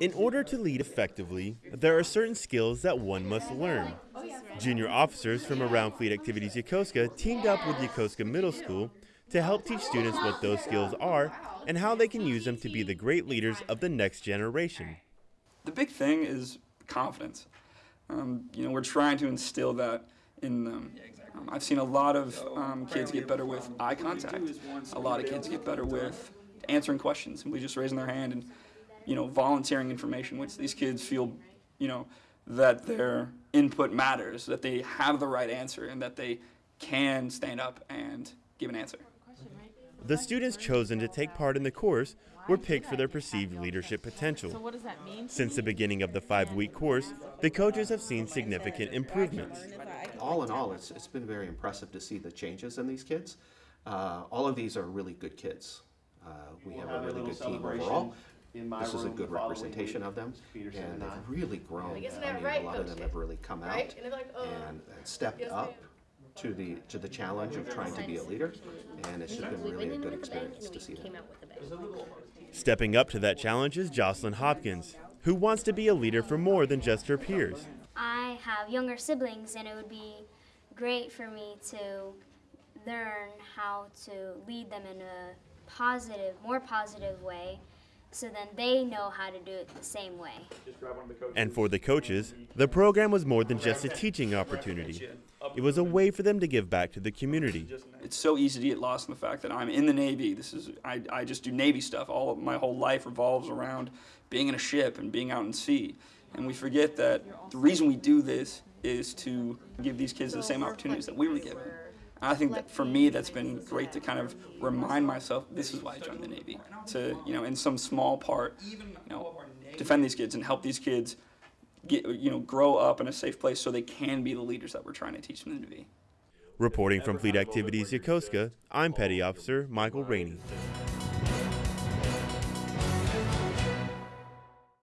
In order to lead effectively, there are certain skills that one must learn. Junior officers from around Fleet Activities Yokosuka teamed up with Yokosuka Middle School to help teach students what those skills are and how they can use them to be the great leaders of the next generation. The big thing is confidence. Um, you know, we're trying to instill that in them. Um, I've seen a lot of um, kids get better with eye contact. A lot of kids get better with answering questions, simply just raising their hand and, you know, volunteering information, which these kids feel, you know, that their input matters, that they have the right answer, and that they can stand up and give an answer. The students chosen to take part in the course were picked for their perceived leadership potential. So what does that mean? Since the beginning of the five-week course, the coaches have seen significant improvements. all in all, it's, it's been very impressive to see the changes in these kids. Uh, all of these are really good kids. Uh, we have a really good team overall. This is a good representation of them, and they've really grown. Like, isn't I that mean, right, a lot of them Coach? have really come Right? out And they're like, oh, and, and stepped yes, up ma'am. to the to the challenge of trying to be a leader, and it's just been really a good experience to see that. Stepping up to that challenge is Jocelyn Hopkins, who wants to be a leader for more than just her peers. I have younger siblings, and it would be great for me to learn how to lead them in a positive, more positive way, so then they know how to do it the same way. And for the coaches, the program was more than just a teaching opportunity. It was a way for them to give back to the community. It's so easy to get lost in the fact that I'm in the Navy. This is I, I just do Navy stuff. All of my whole life revolves around being in a ship and being out in sea. And we forget that the reason we do this is to give these kids the same opportunities that we were given. And I think that for me, that's been great to kind of remind myself this is why I joined the Navy. To you know, in some small part, you know, defend these kids and help these kids get you know grow up in a safe place so they can be the leaders that we're trying to teach them to be. Reporting from Fleet Activities Yokosuka, I'm Petty Officer Michael Rainey.